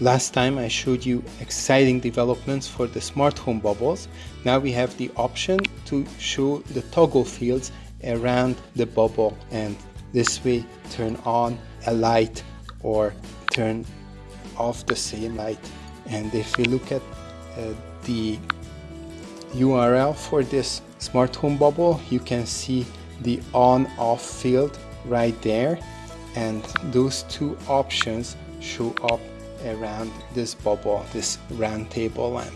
Last time I showed you exciting developments for the smart home bubbles. Now we have the option to show the toggle fields around the bubble and this way turn on a light or turn off the same light. And if we look at uh, the URL for this smart home bubble, you can see the on off field right there and those two options show up around this bubble, this round table lamp.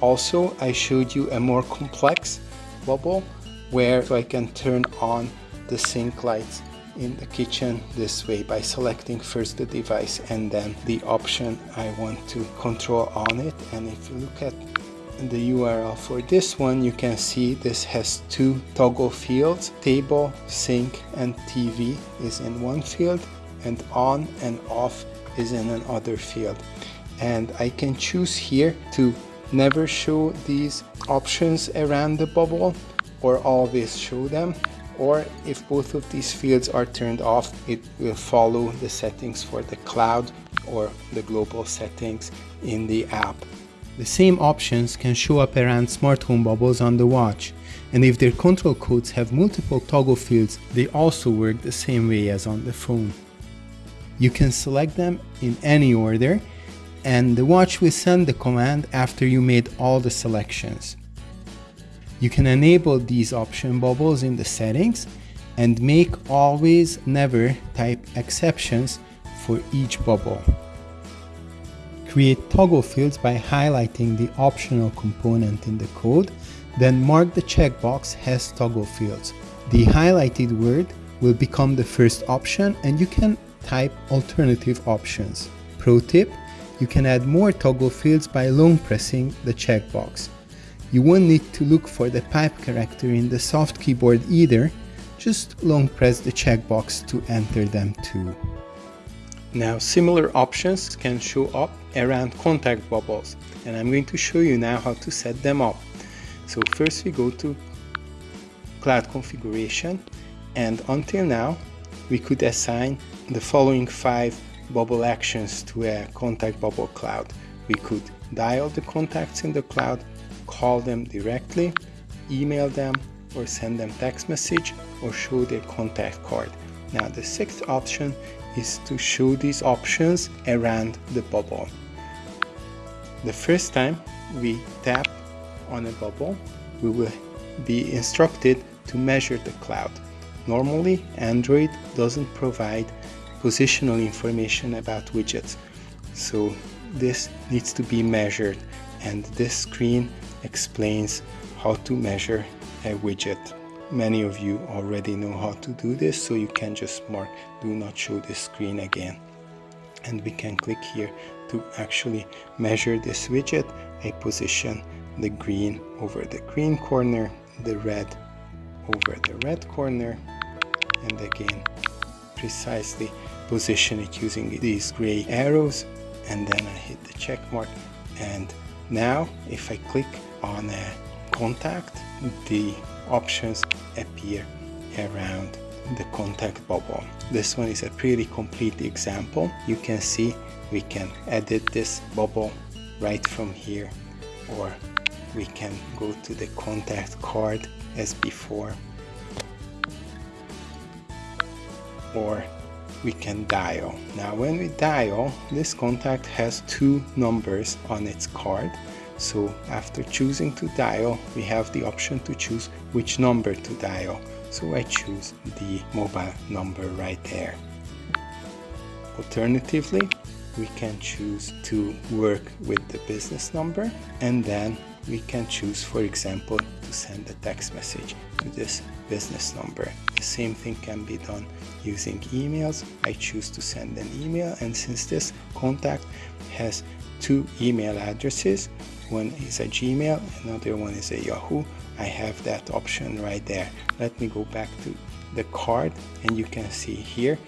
Also, I showed you a more complex bubble where I can turn on the sink lights in the kitchen this way by selecting first the device and then the option I want to control on it and if you look at the URL for this one you can see this has two toggle fields table sink and TV is in one field and on and off is in another field and I can choose here to never show these options around the bubble or always show them or if both of these fields are turned off it will follow the settings for the cloud or the global settings in the app. The same options can show up around smart home bubbles on the watch and if their control codes have multiple toggle fields they also work the same way as on the phone. You can select them in any order and the watch will send the command after you made all the selections. You can enable these option bubbles in the settings and make always never type exceptions for each bubble. Create toggle fields by highlighting the optional component in the code, then mark the checkbox has toggle fields. The highlighted word will become the first option and you can type alternative options. Pro tip, you can add more toggle fields by long pressing the checkbox. You won't need to look for the pipe character in the soft keyboard either, just long press the checkbox to enter them too. Now similar options can show up around contact bubbles and I'm going to show you now how to set them up. So first we go to cloud configuration and until now we could assign the following five bubble actions to a contact bubble cloud. We could dial the contacts in the cloud, call them directly, email them, or send them text message or show their contact card. Now the sixth option is to show these options around the bubble. The first time we tap on a bubble, we will be instructed to measure the cloud. Normally, Android doesn't provide positional information about widgets, so this needs to be measured and this screen explains how to measure a widget. Many of you already know how to do this, so you can just mark do not show this screen again. And we can click here to actually measure this widget. I position the green over the green corner, the red over the red corner and again precisely position it using these gray arrows and then I hit the check mark and now if I click on a contact the options appear around the contact bubble. This one is a pretty complete example. You can see we can edit this bubble right from here or we can go to the contact card as before or we can dial. Now when we dial, this contact has two numbers on its card. So after choosing to dial, we have the option to choose which number to dial. So I choose the mobile number right there. Alternatively, we can choose to work with the business number and then we can choose for example to send a text message to this business number. The same thing can be done using emails. I choose to send an email and since this contact has two email addresses one is a Gmail another one is a Yahoo I have that option right there. Let me go back to the card and you can see here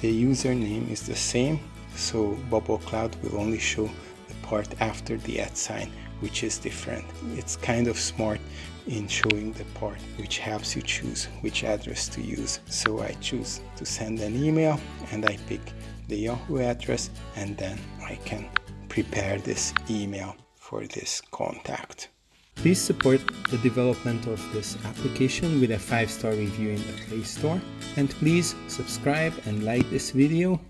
the username is the same so Bubble Cloud will only show the part after the at sign which is different. It's kind of smart in showing the part which helps you choose which address to use. So I choose to send an email and I pick the Yahoo address and then I can prepare this email for this contact. Please support the development of this application with a 5-star review in the Play Store and please subscribe and like this video